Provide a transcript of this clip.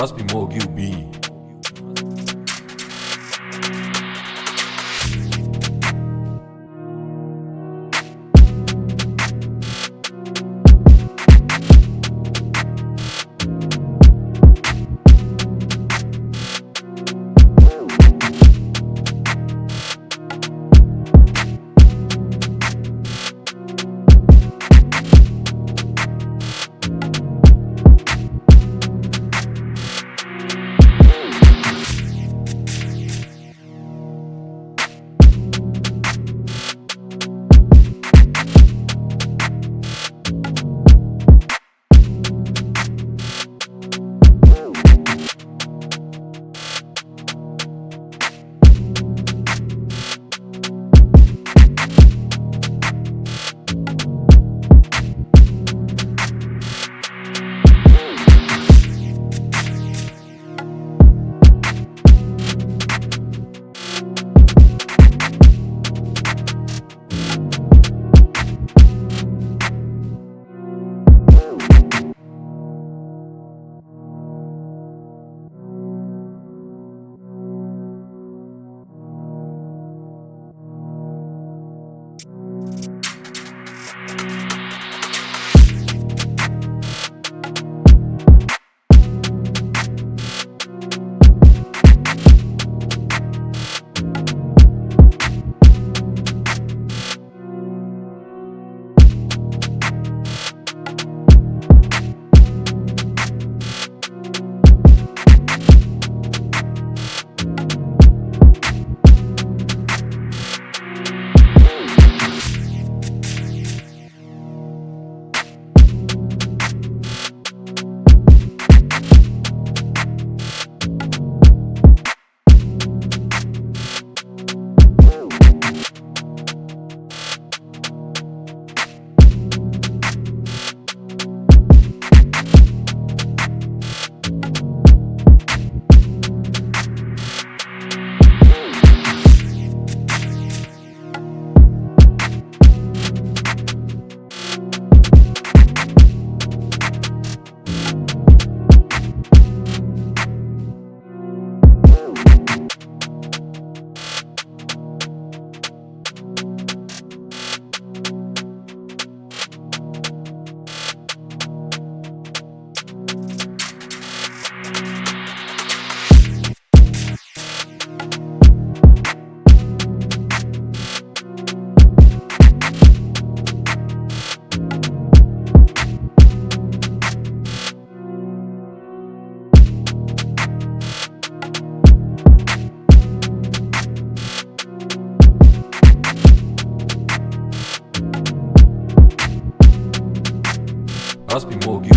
Hasbi Morg UB. Hasbi Aspimog